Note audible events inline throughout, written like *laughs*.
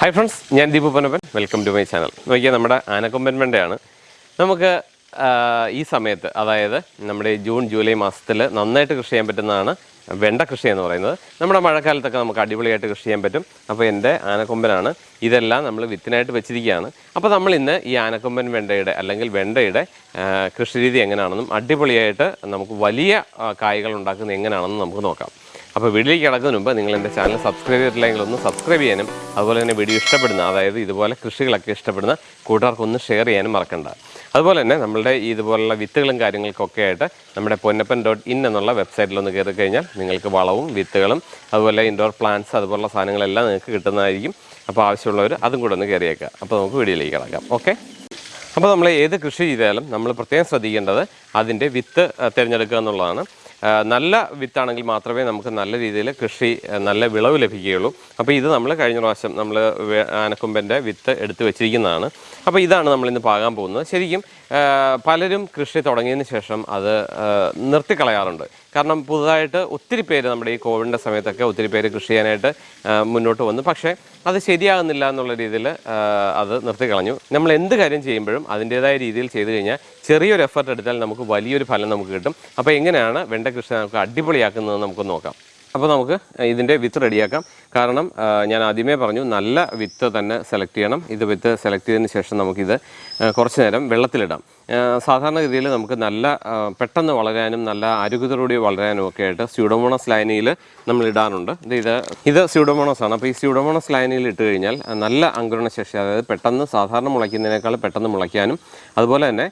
Hi friends ഞാൻ Deepu Panappan welcome to my channel നോക്കിയാൽ നമ്മുടെ ആനക്കൊമ്പൻ നമുക്ക് ഈ സമയത്ത് അതായത് നമ്മുടെ ജൂൺ ജൂലൈ മാസത്തിൽ നന്നായിട്ട് കൃഷി ചെയ്യാൻ പറ്റുന്നതാണ് വെണ്ട കൃഷി എന്ന് പറയുന്നത്. നമ്മുടെ മഴക്കാലത്തൊക്കെ നമുക്ക് അടിപൊളിയായിട്ട് കൃഷി ചെയ്യാൻ പറ്റും. അപ്പോൾ എന്റെ ആനക്കൊമ്പനാണ്. ഇതെല്ലാം നമ്മൾ വിത്തിനായിട്ട് വെച്ചിരിക്കുകയാണ്. അപ്പോൾ നമ്മൾ ഇന്ന് ഈ ആനക്കൊമ്പൻ വെണ്ടയുടെ അല്ലെങ്കിൽ വെണ്ടയുടെ കൃഷി രീതി എങ്ങനെയാണെന്നും അടിപൊളിയായിട്ട് നമുക്ക് വലിയ കായ്കൾ ഉണ്ടാക്കുന്നത് എങ്ങനെയാണെന്നും നമുക്ക് നോക്കാം. അപ്പോൾ വീഡിയോ കിടക്കുന്നതിന് മുമ്പ് നിങ്ങൾ എന്റെ ചാനൽ സബ്സ്ക്രൈബ് ചെയ്തിട്ടില്ലെങ്കിൽ ഒന്ന് സബ്സ്ക്രൈബ് ചെയ്യാനും അതുപോലെ തന്നെ വീഡിയോ ഇഷ്ടപ്പെടുന്ന അതായത് ഇതുപോലെ കൃഷികളൊക്കെ ഇഷ്ടപ്പെടുന്ന കൂട്ടുകാർക്ക് ഒന്ന് ഷെയർ ചെയ്യാനും മറക്കണ്ട. അതുപോലെ തന്നെ നമ്മുടെ ഇതുപോലുള്ള വിത്തുകളും കാര്യങ്ങൾക്കൊക്കെ ആയിട്ട് നമ്മുടെ പൊന്നപ്പൻ ഡോട്ട് ഇൻ എന്നുള്ള വെബ്സൈറ്റിൽ ഒന്ന് കയറി കഴിഞ്ഞാൽ നിങ്ങൾക്ക് വളവും വിത്തുകളും അതുപോലെ ഇൻഡോർ പ്ലാന്റ്സ് അതുപോലുള്ള സാധനങ്ങളെല്ലാം നിങ്ങൾക്ക് കിട്ടുന്നതായിരിക്കും. അപ്പോൾ ആവശ്യമുള്ളവർ അതും കൂടെ ഒന്ന് കയറിയേക്കാം അപ്പോൾ നമുക്ക് വീഡിയോയിലേക്ക് കിടക്കാം. ഓക്കെ അപ്പോൾ നമ്മൾ ഏത് കൃഷി ചെയ്താലും നമ്മൾ പ്രത്യേകം ശ്രദ്ധിക്കേണ്ടത് അതിന്റെ വിത്ത് തിരഞ്ഞെടുക്കുക എന്നുള്ളതാണ്. നല്ല വിത്താണെങ്കിൽ മാത്രമേ നമുക്ക് നല്ല രീതിയിൽ കൃഷി നല്ല വിളവ് ലഭിക്കുകയുള്ളൂ. അപ്പോൾ ഇത് നമ്മൾ കഴിഞ്ഞ പ്രാവശ്യം നമ്മൾ ആനക്കൊമ്പന്റെ വിത്ത് എടുത്ത് വെച്ചിരിക്കുന്നതാണ്. അപ്പോൾ ഇതാണ് നമ്മളിന്ന് പാകാൻ പോകുന്നത്. ശരിക്കും പലരും കൃഷി തുടങ്ങിയതിന് ശേഷം അത് നിർത്തിക്കളയാറുണ്ട്. കാരണം പുതുതായിട്ട് ഒത്തിരി പേര് നമ്മുടെ ഈ കോവിഡിന്റെ സമയത്തൊക്കെ ഒത്തിരി പേര് കൃഷി ചെയ്യാനായിട്ട് മുന്നോട്ട് വന്നു. പക്ഷേ അത് ശരിയാകുന്നില്ല എന്നുള്ള രീതിയിൽ അത് നിർത്തിക്കളഞ്ഞു. നമ്മൾ എന്ത് കാര്യം ചെയ്യുമ്പോഴും അതിന്റേതായ രീതിയിൽ ചെയ്തു കഴിഞ്ഞാൽ ചെറിയൊരു എഫർട്ട് എടുത്താൽ നമുക്ക് വലിയൊരു ഫലം നമുക്ക് കിട്ടും. അപ്പോൾ എങ്ങനെയാണ് വെണ്ട കൃഷി നമുക്ക് അടിപൊളിയാക്കുന്നത് നമുക്ക് നോക്കാം. അപ്പോൾ നമുക്ക് ഇതിന്റെ വിത്ത് റെഡിയാക്കാം. കാരണം ഞാൻ ആദ്യമേ പറഞ്ഞു നല്ല വിത്ത് തന്നെ സെലക്ട് ചെയ്യണം. ഇത് വിത്ത് സെലക്ട് ചെയ്തതിന് ശേഷം നമുക്കിത് കുറച്ച് നേരം വെള്ളത്തിലിടാം. സാധാരണ സാധാരണഗതിയിൽ നമുക്ക് നല്ല പെട്ടെന്ന് വളരാനും നല്ല ആരോഗ്യത്തോടുകൂടി വളരാനും ഒക്കെ ആയിട്ട് സ്യൂഡോമോണസ് ലൈനിയിൽ നമ്മൾ ഇടാറുണ്ട്. ഇത് ഇത് സ്യൂഡോമോണസ് ആണ്. അപ്പോൾ ഈ സ്യൂഡോമോണസ് ലൈനിയിൽ ഇട്ട് കഴിഞ്ഞാൽ നല്ല അങ്കുരണശേഷി അതായത് പെട്ടെന്ന് സാധാരണ മുളയ്ക്കുന്നതിനേക്കാൾ പെട്ടെന്ന് മുളയ്ക്കാനും അതുപോലെ തന്നെ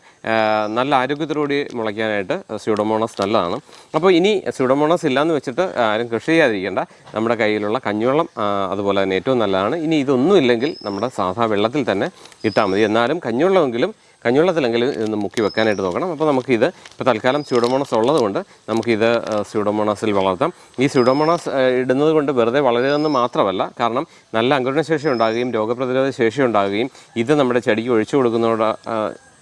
നല്ല ആരോഗ്യത്തോടുകൂടി മുളയ്ക്കാനായിട്ട് സ്യൂഡോമോണസ് നല്ലതാണ്. അപ്പോൾ ഇനി സ്യൂഡോമോണസ് ഇല്ലയെന്ന് വെച്ചിട്ട് ആരും കൃഷി ചെയ്യാതിരിക്കേണ്ട. നമ്മുടെ കയ്യിലുള്ള കഞ്ഞിവെള്ളം അതുപോലെ തന്നെ ഏറ്റവും നല്ലതാണ്. ഇനി ഇതൊന്നും ഇല്ലെങ്കിൽ നമ്മുടെ സാധാ വെള്ളത്തിൽ തന്നെ ഇട്ടാൽ മതി. എന്നാലും കഞ്ഞിവെള്ളമെങ്കിലും കഞ്ഞിവെള്ളത്തിലെങ്കിലും ഇതൊന്ന് മുക്കി വെക്കാനായിട്ട് നോക്കണം. അപ്പോൾ നമുക്കിത് ഇപ്പോൾ തൽക്കാലം സ്യൂഡോമോണസ് ഉള്ളതുകൊണ്ട് നമുക്കിത് സ്യൂഡോമോണസിൽ വളർത്താം. ഈ സ്യൂഡോമോണസ് ഇടുന്നത് കൊണ്ട് വെറുതെ വളരുന്നതെന്ന് മാത്രമല്ല കാരണം നല്ല അങ്കുരണശേഷി ഉണ്ടാകുകയും രോഗപ്രതിരോധ ശേഷി ഉണ്ടാകുകയും ഇത് നമ്മുടെ ചെടിക്ക് ഒഴിച്ചു കൊടുക്കുന്നതോടെ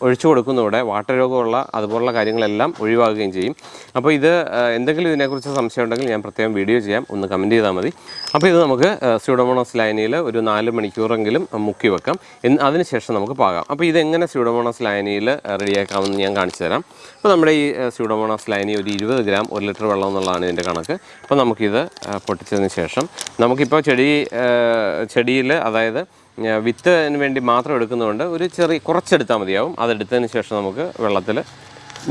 ഒഴിച്ചു കൊടുക്കുന്നതോടെ വാട്ടരോഗമുള്ള അതുപോലുള്ള കാര്യങ്ങളെല്ലാം ഒഴിവാകുകയും ചെയ്യും. അപ്പോൾ ഇത് എന്തെങ്കിലും ഇതിനെക്കുറിച്ച് സംശയം ഉണ്ടെങ്കിൽ ഞാൻ പ്രത്യേകം വീഡിയോ ചെയ്യാം. ഒന്ന് കമന്റ് ചെയ്താൽ മതി. അപ്പോൾ ഇത് നമുക്ക് സ്യൂഡോമോണസ് ലൈനിയിൽ ഒരു നാല് മണിക്കൂറെങ്കിലും മുക്കി വെക്കാം. എന്ന് അതിനുശേഷം നമുക്ക് പാകാം. അപ്പോൾ ഇതെങ്ങനെ സ്യൂഡോമോണസ് ലൈനിയിൽ റെഡിയാക്കാമെന്ന് ഞാൻ കാണിച്ചു തരാം. അപ്പോൾ നമ്മുടെ ഈ സ്യൂഡോമോണസ് ലൈനി ഒരു ഇരുപത് ഗ്രാം ഒരു ലിറ്റർ വെള്ളം എന്നുള്ളതാണ് ഇതിന്റെ കണക്ക്. അപ്പോൾ നമുക്കിത് പൊട്ടിച്ചതിന് ശേഷം നമുക്കിപ്പോൾ ചെടി ചെടിയിൽ അതായത് വിത്തിന് വേണ്ടി മാത്രം എടുക്കുന്നതുകൊണ്ട് ഒരു ചെറിയ കുറച്ചെടുത്താൽ മതിയാവും. അതെടുത്തതിന് ശേഷം നമുക്ക് വെള്ളത്തിൽ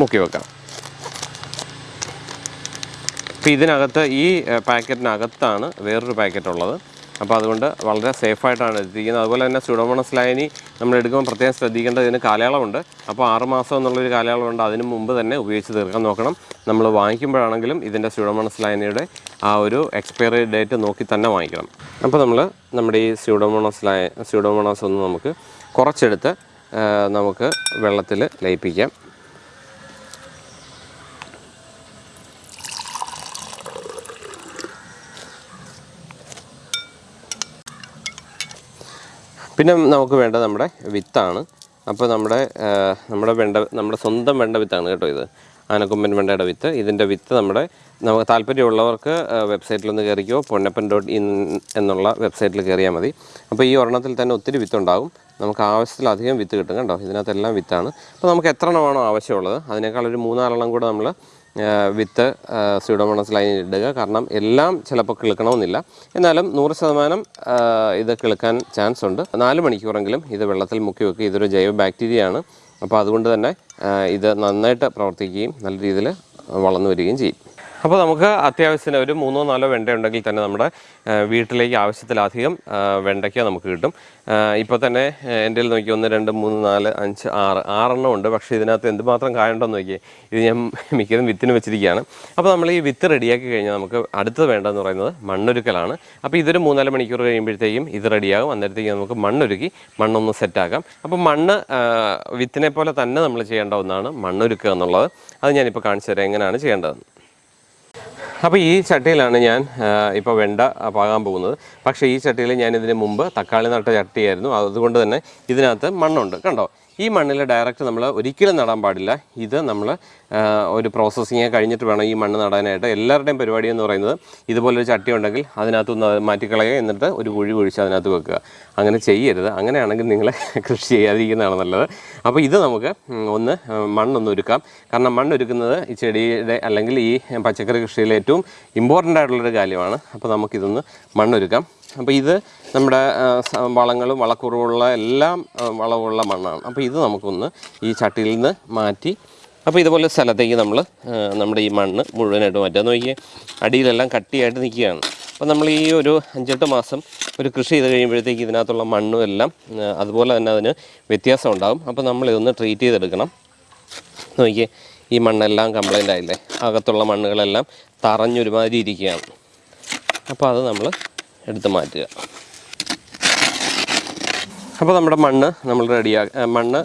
മുക്കി വെക്കാം. അപ്പോൾ ഇതിനകത്ത് ഈ പാക്കറ്റിനകത്താണ് വേറൊരു പാക്കറ്റ് ഉള്ളത് അപ്പോൾ അതുകൊണ്ട് വളരെ സേഫായിട്ടാണ് എത്തിക്കുന്നത് അതുപോലെ തന്നെ സ്യൂഡോമോണസ് ലൈനി നമ്മൾ എടുക്കുമ്പോൾ പ്രത്യേകം ശ്രദ്ധിക്കേണ്ടത് ഇതിന് കാലയളവുണ്ട്. അപ്പോൾ ആറുമാസം എന്നുള്ളൊരു കാലയളവുണ്ട് അതിന് മുമ്പ് തന്നെ ഉപയോഗിച്ച് തീർക്കാൻ നോക്കണം. നമ്മൾ വാങ്ങിക്കുമ്പോഴാണെങ്കിലും ഇതിന്റെ സ്യൂഡോമോണസ് ലൈനിയുടെ ആ ഒരു എക്സ്പയറി ഡേറ്റ് നോക്കി തന്നെ വാങ്ങിക്കണം. അപ്പോൾ നമ്മൾ നമ്മുടെ ഈ സ്യൂഡോമോണോസിലായ സ്യൂഡോമോണോസ് ഒന്ന് നമുക്ക് കുറച്ചെടുത്ത് നമുക്ക് വെള്ളത്തിൽ ലയിപ്പിക്കാം. പിന്നെ നമുക്ക് വേണ്ട നമ്മുടെ വിത്താണ്. അപ്പോൾ നമ്മുടെ നമ്മുടെ വെണ്ട നമ്മുടെ സ്വന്തം വെണ്ട വിത്താണ് കേട്ടോ ഇത്. ആനക്കൊമ്പൻ വെണ്ടയുടെ വിത്ത്. ഇതിന്റെ വിത്ത് നമ്മുടെ നമുക്ക് താല്പര്യമുള്ളവർക്ക് വെബ്സൈറ്റിലൊന്ന് കയറിക്കോ പൊന്നപ്പൻ ഡോട്ട് ഇൻ എന്നുള്ള വെബ്സൈറ്റിൽ കയറിയാൽ മതി. അപ്പോൾ ഈ ഒരെണ്ണത്തിൽ തന്നെ ഒത്തിരി വിത്തുണ്ടാകും. നമുക്ക് ആവശ്യത്തിലധികം വിത്ത് കിട്ടും കേട്ടോ ഇതിനകത്തെല്ലാം വിത്താണ്. അപ്പോൾ നമുക്ക് എത്ര എണ്ണമാണോ ആവശ്യമുള്ളത്. അതിനേക്കാൾ ഒരു മൂന്നാലെണ്ണം കൂടെ നമ്മൾ വിത്ത് സ്യൂഡോമോണസ് ലൈനിൽ ഇടുക. കാരണം എല്ലാം ചിലപ്പോൾ കിളുക്കണമെന്നില്ല. എന്നാലും നൂറ് ശതമാനം ഇത് കിളുക്കാൻ ചാൻസ് ഉണ്ട് നാല് മണിക്കൂറെങ്കിലും ഇത് വെള്ളത്തിൽ മുക്കി വെക്കുക. ഇതൊരു ജൈവ ബാക്ടീരിയ ആണ് അപ്പോൾ അതുകൊണ്ട് തന്നെ ഇത് നന്നായിട്ട് പ്രവർത്തിക്കുകയും നല്ല രീതിയിൽ വളർന്നു വരികയും ചെയ്യും. അപ്പോൾ നമുക്ക് അത്യാവശ്യത്തിന് ഒരു മൂന്നോ നാലോ വെണ്ട ഉണ്ടെങ്കിൽ തന്നെ നമ്മുടെ വീട്ടിലേക്ക് ആവശ്യത്തിലധികം വെണ്ടയ്ക്ക നമുക്ക് കിട്ടും. ഇപ്പോൾ തന്നെ എന്റെ നോക്കി ഒന്ന് രണ്ട് മൂന്ന് നാല് അഞ്ച് ആറ് ആറെണ്ണം ഉണ്ട്. പക്ഷേ ഇതിനകത്ത് എന്തുമാത്രം കായുണ്ടെന്ന് നോക്കിയേ ഇത് ഞാൻ മിക്കതും വിത്തിന് വെച്ചിരിക്കുകയാണ്. അപ്പോൾ നമ്മൾ ഈ വിത്ത് റെഡിയാക്കി കഴിഞ്ഞാൽ നമുക്ക് അടുത്തത് വേണ്ടതെന്ന് പറയുന്നത് മണ്ണൊരുക്കലാണ്. അപ്പോൾ ഇതൊരു മൂന്നാൽ മണിക്കൂർ കഴിയുമ്പോഴത്തേക്കും ഇത് റെഡിയാകും. അന്നേരത്തേക്ക് നമുക്ക് മണ്ണൊരുക്കി മണ്ണൊന്ന് സെറ്റാക്കാം. അപ്പോൾ മണ്ണ് വിത്തിനെ പോലെ തന്നെ നമ്മൾ ചെയ്യേണ്ട ഒന്നാണ് മണ്ണൊരുക്കുക എന്നുള്ളത്. അത് ഞാനിപ്പോൾ കാണിച്ചു തരാം എങ്ങനെയാണ് ചെയ്യേണ്ടതെന്ന്. അപ്പോൾ ഈ ചട്ടിയിലാണ് ഞാൻ ഇപ്പോൾ വെണ്ട പാകാൻ പോകുന്നത്. പക്ഷേ ഈ ചട്ടിയിൽ ഞാൻ ഇതിന് മുമ്പ് തക്കാളി നട്ട ചട്ടിയായിരുന്നു. അതുകൊണ്ട് തന്നെ ഇതിനകത്ത് മണ്ണുണ്ട്. കണ്ടോ? ഈ മണ്ണിൽ ഡയറക്റ്റ് നമ്മൾ ഒരിക്കലും നടാൻ പാടില്ല. ഇത് നമ്മൾ ഒരു പ്രോസസ്സിങ് കഴിഞ്ഞിട്ട് വേണം ഈ മണ്ണ് നടാനായിട്ട്. എല്ലാവരുടെയും പരിപാടി എന്ന് പറയുന്നത് ഇതുപോലൊരു ചട്ടി ഉണ്ടെങ്കിൽ അതിനകത്തുനിന്ന് അത് മാറ്റിക്കളയുക എന്നിട്ട് ഒരു കുഴി കുഴിച്ച് അതിനകത്ത് വെക്കുക. അങ്ങനെ ചെയ്യരുത്. അങ്ങനെയാണെങ്കിൽ നിങ്ങൾ *laughs* കൃഷി ചെയ്യാതിരിക്കുന്നതാണ് നല്ലത്. അപ്പോൾ ഇത് നമുക്ക് ഒന്ന് മണ്ണൊന്ന് ഒരുക്കാം. കാരണം മണ്ണൊരുക്കുന്നത് ഈ ചെടിയുടെ അല്ലെങ്കിൽ ഈ പച്ചക്കറി കൃഷിയിലെ ഏറ്റവും ഇമ്പോർട്ടന്റ് ആയിട്ടുള്ളൊരു കാര്യമാണ്. അപ്പോൾ നമുക്കിതൊന്ന് മണ്ണൊരുക്കാം. അപ്പോൾ ഇത് നമ്മുടെ വളങ്ങളും വളക്കുറവുള്ള എല്ലാം വളവുള്ള മണ്ണാണ്. അപ്പോൾ ഇത് നമുക്കൊന്ന് ഈ ചട്ടിയിൽ നിന്ന് മാറ്റി അപ്പോൾ ഇതുപോലെ സ്ഥലത്തേക്ക് നമ്മൾ നമ്മുടെ ഈ മണ്ണ് മുഴുവനായിട്ട് മാറ്റുക. നോക്കിയാൽ അടിയിലെല്ലാം കട്ടിയായിട്ട് നിൽക്കുകയാണ്. അപ്പോൾ നമ്മൾ ഈ ഒരു അഞ്ചെട്ട് മാസം ഒരു കൃഷി ചെയ്ത് കഴിയുമ്പോഴത്തേക്ക് ഇതിനകത്തുള്ള മണ്ണും എല്ലാം അതുപോലെ തന്നെ അതിന് വ്യത്യാസം ഉണ്ടാകും. അപ്പോൾ നമ്മൾ ഇതൊന്ന് ട്രീറ്റ് ചെയ്തെടുക്കണം. നോക്കിയേ ഈ മണ്ണെല്ലാം കംപ്ലൈന്റ് ആയില്ലേ? അകത്തുള്ള മണ്ണുകളെല്ലാം തറഞ്ഞൊരുമാതിരി ഇരിക്കുകയാണ്. അപ്പോൾ അത് നമ്മൾ എടുത്ത് മാറ്റുക. അപ്പോൾ നമ്മുടെ മണ്ണ് നമ്മൾ റെഡിയാ മണ്ണ്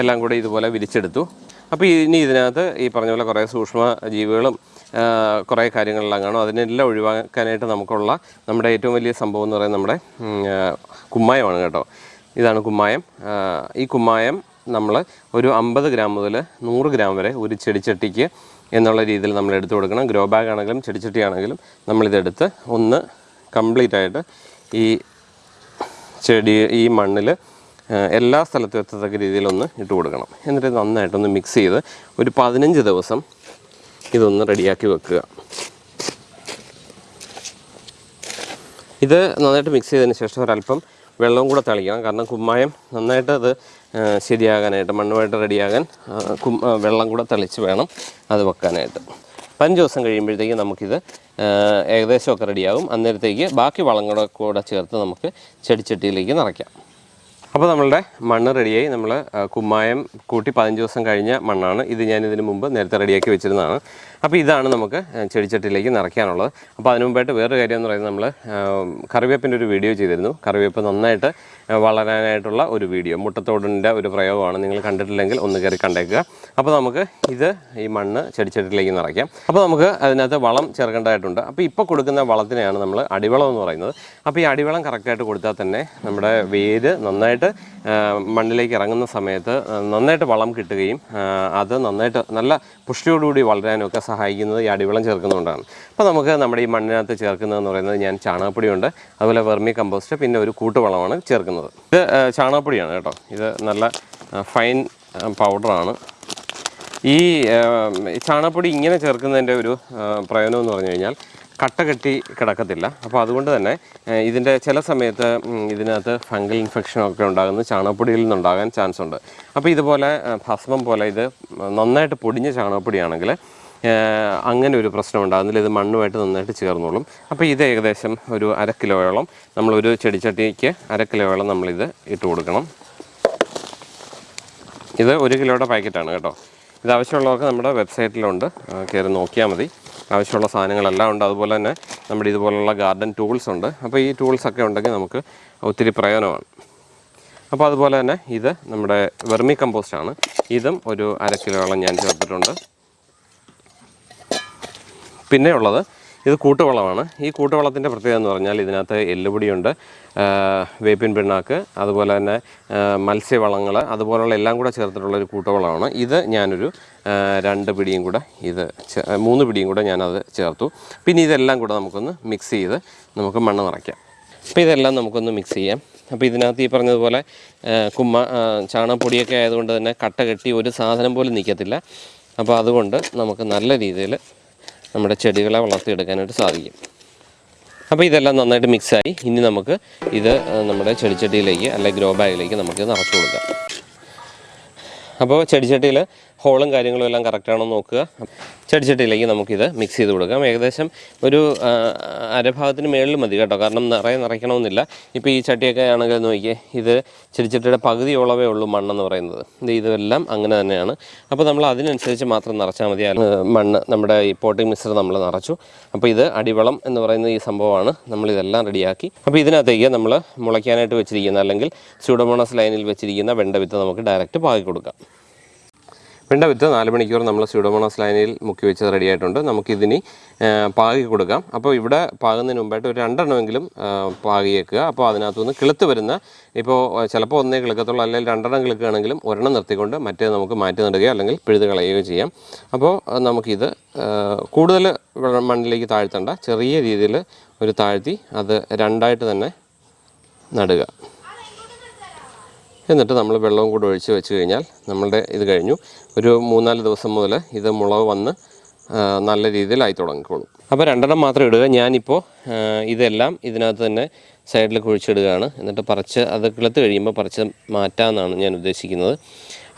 എല്ലാം കൂടി ഇതുപോലെ വിരിച്ചെടുത്തു. അപ്പോൾ ഇനി ഇതിനകത്ത് ഈ പറഞ്ഞ പോലെ കുറേ സൂക്ഷ്മ ജീവികളും കുറേ കാര്യങ്ങളെല്ലാം കാണും. അതിനെല്ലാം ഒഴിവാക്കാനായിട്ട് നമുക്കുള്ള നമ്മുടെ ഏറ്റവും വലിയ സംഭവം എന്ന് പറയുന്നത് നമ്മുടെ കുമ്മായമാണ് കേട്ടോ. ഇതാണ് കുമ്മായം. ഈ കുമ്മായം നമ്മൾ ഒരു അമ്പത് ഗ്രാം മുതൽ നൂറ് ഗ്രാം വരെ ഒരു ചെടിച്ചട്ടിക്ക് എന്നുള്ള രീതിയിൽ നമ്മൾ എടുത്തു കൊടുക്കണം. ഗ്രോ ബാഗ് ആണെങ്കിലും ചെടിച്ചട്ടി ആണെങ്കിലും നമ്മളിതെടുത്ത് ഒന്ന് കംപ്ലീറ്റ് ആയിട്ട് ഈ ചെടി ഈ മണ്ണിൽ എല്ലാ സ്ഥലത്തും എത്തത്തക്ക രീതിയിലൊന്ന് ഇട്ട് കൊടുക്കണം. എന്നിട്ട് നന്നായിട്ടൊന്ന് മിക്സ് ചെയ്ത് ഒരു പതിനഞ്ച് ദിവസം ഇതൊന്ന് റെഡിയാക്കി വെക്കുക. ഇത് നന്നായിട്ട് മിക്സ് ചെയ്തതിന് ശേഷം ഒരല്പം വെള്ളവും കൂടെ തളിക്കണം. കാരണം കുമ്മായം നന്നായിട്ട് അത് ശരിയാകാനായിട്ട് മണ്ണുമായിട്ട് റെഡിയാകാൻ വെള്ളം കൂടെ തളിച്ച് വേണം അത് വെക്കാനായിട്ട്. പതിനഞ്ച് ദിവസം കഴിയുമ്പോഴത്തേക്ക് നമുക്കിത് ഏകദേശമൊക്കെ റെഡിയാകും അന്നേരത്തേക്ക് ബാക്കി വളങ്ങളൊക്കെ കൂടെ ചേർത്ത് നമുക്ക് ചെടിച്ചട്ടിയിലേക്ക് നിറയ്ക്കാം. അപ്പോൾ നമ്മളുടെ മണ്ണ് റെഡിയായി നമ്മൾ കുമ്മായം കൂട്ടി പതിനഞ്ച് ദിവസം കഴിഞ്ഞ മണ്ണാണ്. ഇത് ഞാൻ ഇതിന് മുമ്പ് നേരത്തെ റെഡിയാക്കി വെച്ചിരുന്നതാണ്. അപ്പോൾ ഇതാണ് നമുക്ക് ചെടിച്ചട്ടിയിലേക്ക് നിറയ്ക്കാനുള്ളത്. അപ്പോൾ അതിനു മുമ്പായിട്ട് വേറൊരു കാര്യം എന്ന് പറയുന്നത് നമ്മൾ കറിവേപ്പിന്റെ ഒരു വീഡിയോ ചെയ്തിരുന്നു. കറിവേപ്പ് നന്നായിട്ട് വളരാനായിട്ടുള്ള ഒരു വീഡിയോ മുട്ടത്തോടിന്റെ ഒരു പ്രയോഗമാണ്. നിങ്ങൾ കണ്ടിട്ടില്ലെങ്കിൽ ഒന്ന് കയറി കണ്ടേക്കുക. അപ്പോൾ നമുക്ക് ഇത് ഈ മണ്ണ് ചെടിച്ചട്ടിയിലേക്ക് നിറയ്ക്കാം. അപ്പോൾ നമുക്ക് അതിനകത്ത് വളം ചേർക്കേണ്ടതായിട്ടുണ്ട്. അപ്പോൾ ഇപ്പോൾ കൊടുക്കുന്ന വളത്തിനെയാണ് നമ്മൾ അടിവളം എന്ന് പറയുന്നത്. അപ്പോൾ ഈ അടിവളം കറക്റ്റായിട്ട് കൊടുത്താൽ തന്നെ നമ്മുടെ വേര് നന്നായിട്ട് ആ, മണ്ണിലേക്ക് ഇറങ്ങുന്ന സമയത്ത് നന്നായിട്ട് വളം കിട്ടുകയും അത് നന്നായിട്ട് നല്ല പുഷ്ടിയോടുകൂടി വളരാനും ഒക്കെ സഹായിക്കുന്നത് ഈ അടിവളം ചേർക്കുന്നതുകൊണ്ടാണ്. അപ്പോൾ നമുക്ക് നമ്മുടെ ഈ മണ്ണിനകത്ത് ചേർക്കുന്നതെന്ന് പറയുന്നത് ഞാൻ ചാണകപ്പൊടിയുണ്ട്. അതുപോലെ വെർമി കമ്പോസ്റ്റ് പിന്നെ ഒരു കൂട്ടുവളമാണ് ചേർക്കുന്നത്. ഇത് ചാണകപ്പൊടിയാണ് കേട്ടോ. ഇത് നല്ല ഫൈൻ പൗഡറാണ്. ഈ ചാണകപ്പൊടി ഇങ്ങനെ ചേർക്കുന്നതിന്റെ ഒരു പ്രയോജനം എന്ന് പറഞ്ഞു കഴിഞ്ഞാൽ കട്ട കെട്ടി കിടക്കത്തില്ല. അപ്പോൾ അതുകൊണ്ട് തന്നെ ഇതിന്റെ ചില സമയത്ത് ഇതിനകത്ത് ഫംഗൽ ഇൻഫെക്ഷനൊക്കെ ഉണ്ടാകുന്നത് ചാണകപ്പൊടിയിൽ നിന്നുണ്ടാകാൻ ചാൻസ് ഉണ്ട്. അപ്പോൾ ഇതുപോലെ ഭസ്മം പോലെ ഇത് നന്നായിട്ട് പൊടിഞ്ഞ ചാണകപ്പൊടിയാണെങ്കിൽ അങ്ങനെ ഒരു പ്രശ്നം ഉണ്ടാകുന്നില്ല ഇത് മണ്ണുമായിട്ട് നന്നായിട്ട് ചേർന്നോളും. അപ്പോൾ ഇത് ഏകദേശം ഒരു അര കിലോയോളം നമ്മളൊരു ചെടിച്ചട്ടിക്ക് അര കിലോയോളം നമ്മളിത് ഇട്ട് കൊടുക്കണം. ഇത് ഒരു കിലോയുടെ പാക്കറ്റാണ് കേട്ടോ. ഇത് ആവശ്യമുള്ളതൊക്കെ നമ്മുടെ വെബ്സൈറ്റിലുണ്ട്. കയറി നോക്കിയാൽ മതി. ആവശ്യമുള്ള സാധനങ്ങളെല്ലാം ഉണ്ട്. അതുപോലെ തന്നെ നമ്മുടെ ഇതുപോലുള്ള ഗാർഡൻ ടൂൾസ് ഉണ്ട്. അപ്പോൾ ഈ ടൂൾസൊക്കെ ഉണ്ടെങ്കിൽ നമുക്ക് ഒത്തിരി പ്രയോജനമാണ്. അപ്പോൾ അതുപോലെ തന്നെ ഇത് നമ്മുടെ വെർമി ആണ്. ഇതും ഒരു അര കിലോളം ഞാൻ ചേർത്തിട്ടുണ്ട്. പിന്നെ ഉള്ളത് ഇത് കൂട്ടുവളമാണ്. ഈ കൂട്ടുവളത്തിന്റെ പ്രത്യേകത എന്ന് പറഞ്ഞാൽ ഇതിനകത്ത് എല്ലുപൊടിയുണ്ട് വേപ്പിൻ പിണ്ണാക്ക് അതുപോലെ തന്നെ മത്സ്യവളങ്ങൾ അതുപോലുള്ള എല്ലാം കൂടെ ചേർത്തിട്ടുള്ളൊരു കൂട്ടുവളമാണ്. ഇത് ഞാനൊരു രണ്ട് പിടിയും കൂടെ ഇത് മൂന്ന് പിടിയും കൂടെ ഞാനത് ചേർത്തു. പിന്നെ ഇതെല്ലാം കൂടെ നമുക്കൊന്ന് മിക്സ് ചെയ്ത് നമുക്ക് മണ്ണ് നിറയ്ക്കാം. അപ്പോൾ ഇതെല്ലാം നമുക്കൊന്ന് മിക്സ് ചെയ്യാം. അപ്പോൾ ഇതിനകത്ത് ഈ പറഞ്ഞതുപോലെ കുമ്മ ചാണകപ്പൊടിയൊക്കെ ആയതുകൊണ്ട് തന്നെ കട്ട കെട്ടി ഒരു സാധനം പോലും നിൽക്കത്തില്ല അപ്പോൾ അതുകൊണ്ട് നമുക്ക് നല്ല രീതിയിൽ നമ്മുടെ ചെടികളെ വളർത്തിയെടുക്കാനായിട്ട് സാധിക്കും. അപ്പോൾ ഇതെല്ലാം നന്നായിട്ട് മിക്സായി ഇനി നമുക്ക് ഇത് നമ്മുടെ ചെടിച്ചട്ടിയിലേക്ക് അല്ലെങ്കിൽ ഗ്രോ ബാഗിലേക്ക് നമുക്ക് നിറച്ചു കൊടുക്കാം. അപ്പോൾ ചെടിച്ചട്ടിയിൽ ഹോളും കാര്യങ്ങളും എല്ലാം കറക്റ്റാണോ നോക്കുക. ചെടിച്ചട്ടിയിലേക്ക് നമുക്കിത് മിക്സ് ചെയ്ത് കൊടുക്കാം. ഏകദേശം ഒരു അരഭാഗത്തിന് മേളിൽ മതി കേട്ടോ. കാരണം നിറയെ നിറയ്ക്കണമെന്നില്ല. ഇപ്പോൾ ഈ ചട്ടിയൊക്കെ ആണെങ്കിൽ നോക്കിയേ ഇത് ചെടിച്ചട്ടിയുടെ പകുതിയോളവേ ഉള്ളൂ മണ്ണെന്ന് പറയുന്നത്. ഇത് ഇതെല്ലാം അങ്ങനെ തന്നെയാണ്. അപ്പോൾ നമ്മൾ അതിനനുസരിച്ച് മാത്രം നിറച്ചാൽ മതി. മണ്ണ് നമ്മുടെ ഈ പോട്ടിംഗ് മിക്സർ നമ്മൾ നിറച്ചു. അപ്പോൾ ഇത് അടിവളം എന്ന് പറയുന്ന ഈ സംഭവമാണ്. നമ്മളിതെല്ലാം റെഡിയാക്കി അപ്പോൾ ഇതിനകത്തേക്ക് നമ്മൾ മുളയ്ക്കാനായിട്ട് വെച്ചിരിക്കുന്ന അല്ലെങ്കിൽ സ്യൂഡോമോണസ് ലൈനിൽ വെച്ചിരിക്കുന്ന വെണ്ട വിത്ത് നമുക്ക് ഡയറക്റ്റ് പാകി കൊടുക്കാം. വെണ്ട വിത്ത് നാല് മണിക്കൂർ നമ്മൾ സ്യൂഡോമോണസ് ലൈനിൽ മുക്കി വെച്ചത് റെഡി ആയിട്ടുണ്ട്. നമുക്കിതിനി പാകി കൊടുക്കാം. അപ്പോൾ ഇവിടെ പാകുന്നതിന് മുമ്പായിട്ട് ഒരു രണ്ടെണ്ണമെങ്കിലും പാകിയേക്കുക അപ്പോൾ അതിനകത്തുനിന്ന് കിളുത്ത് വരുന്ന ഇപ്പോൾ ചിലപ്പോൾ ഒന്നേ കിളുക്കത്തുള്ളൂ അല്ലെങ്കിൽ രണ്ടെണ്ണം കിളുക്കുകയാണെങ്കിലും ഒരെണ്ണം നിർത്തിക്കൊണ്ട് മറ്റേ നമുക്ക് മാറ്റി നടുകയോ അല്ലെങ്കിൽ പിഴുത് കളയുകയോ ചെയ്യാം. അപ്പോൾ നമുക്കിത് കൂടുതൽ മണ്ണിലേക്ക് താഴ്ത്തണ്ട ചെറിയ രീതിയിൽ ഒരു താഴ്ത്തി അത് രണ്ടായിട്ട് തന്നെ നടുക. എന്നിട്ട് നമ്മൾ വെള്ളവും കൂടെ ഒഴിച്ച് വെച്ച് കഴിഞ്ഞാൽ നമ്മളുടെ ഇത് കഴിഞ്ഞു. ഒരു മൂന്നാൽ ദിവസം മുതൽ ഇത് മുളക് വന്ന് നല്ല രീതിയിലായി തുടങ്ങിക്കോളും. അപ്പോൾ രണ്ടെണ്ണം മാത്രം ഇടുക. ഞാനിപ്പോൾ ഇതെല്ലാം ഇതിനകത്ത് തന്നെ സൈഡിൽ കുഴിച്ചിടുകയാണ്. എന്നിട്ട് പറിച്ച് അത് കിളുത്ത് കഴിയുമ്പോൾ പറിച്ച് മാറ്റാമെന്നാണ് ഞാൻ ഉദ്ദേശിക്കുന്നത്.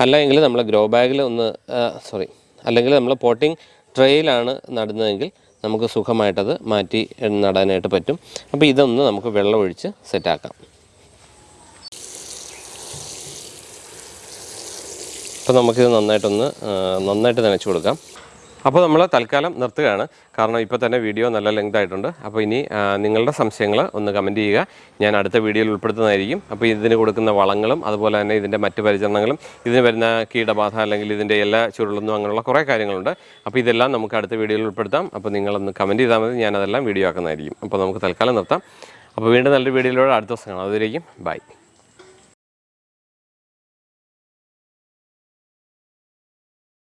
അല്ലെങ്കിൽ നമ്മൾ ഗ്രോ ബാഗിൽ ഒന്ന് സോറി അല്ലെങ്കിൽ നമ്മൾ പോട്ടിംഗ് ട്രേയിലാണ് നടുന്നതെങ്കിൽ നമുക്ക് സുഖമായിട്ടത് മാറ്റി നടാനായിട്ട് പറ്റും. അപ്പോൾ ഇതൊന്ന് നമുക്ക് വെള്ളമൊഴിച്ച് സെറ്റാക്കാം. അപ്പോൾ നമുക്കിത് നന്നായിട്ടൊന്ന് നന്നായിട്ട് നനച്ചു കൊടുക്കാം. അപ്പോൾ നമ്മൾ തൽക്കാലം നിർത്തുകയാണ്. കാരണം ഇപ്പോൾ തന്നെ വീഡിയോ നല്ല ലെങ്ത് ആയിട്ടുണ്ട്. അപ്പോൾ ഇനി നിങ്ങളുടെ സംശയങ്ങൾ ഒന്ന് കമന്റ് ചെയ്യുക. ഞാൻ അടുത്ത വീഡിയോയിൽ ഉൾപ്പെടുത്തുന്നതായിരിക്കും. അപ്പോൾ ഇതിന് കൊടുക്കുന്ന വളങ്ങളും അതുപോലെ തന്നെ ഇതിന്റെ മറ്റ് പരിചരണങ്ങളും ഇതിന് വരുന്ന കീടബാധ അല്ലെങ്കിൽ ഇതിന്റെ എല്ലാ ചുരുളൊന്നും അങ്ങനെയുള്ള കുറേ കാര്യങ്ങളുണ്ട്. അപ്പോൾ ഇതെല്ലാം നമുക്ക് അടുത്ത വീഡിയോയിൽ ഉൾപ്പെടുത്താം. അപ്പോൾ നിങ്ങളൊന്ന് കമന്റ് ചെയ്താൽ മതി. ഞാനതെല്ലാം വീഡിയോ ആക്കുന്നതായിരിക്കും. അപ്പോൾ നമുക്ക് തൽക്കാലം നിർത്താം. അപ്പോൾ വീണ്ടും നല്ലൊരു വീഡിയോയിലൂടെ അടുത്ത ദിവസം കാണാം. അതുവരേക്കും ബൈ